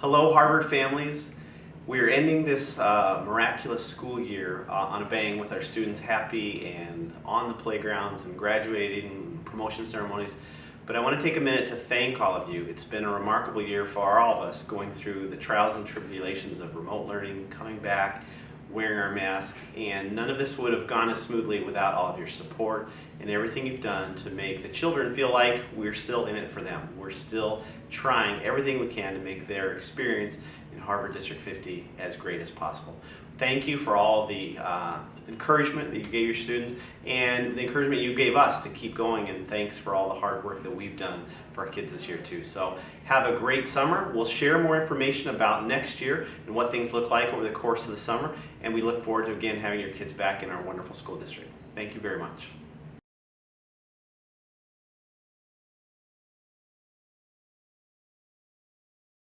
Hello Harvard families. We're ending this uh, miraculous school year uh, on a bang with our students happy and on the playgrounds and graduating promotion ceremonies. But I want to take a minute to thank all of you. It's been a remarkable year for all of us going through the trials and tribulations of remote learning, coming back, wearing our mask, and none of this would have gone as smoothly without all of your support and everything you've done to make the children feel like we're still in it for them. We're still trying everything we can to make their experience in Harvard District 50 as great as possible. Thank you for all the uh, encouragement that you gave your students and the encouragement you gave us to keep going and thanks for all the hard work that we've done for our kids this year too. So have a great summer. We'll share more information about next year and what things look like over the course of the summer and we look forward to again having your kids back in our wonderful school district. Thank you very much.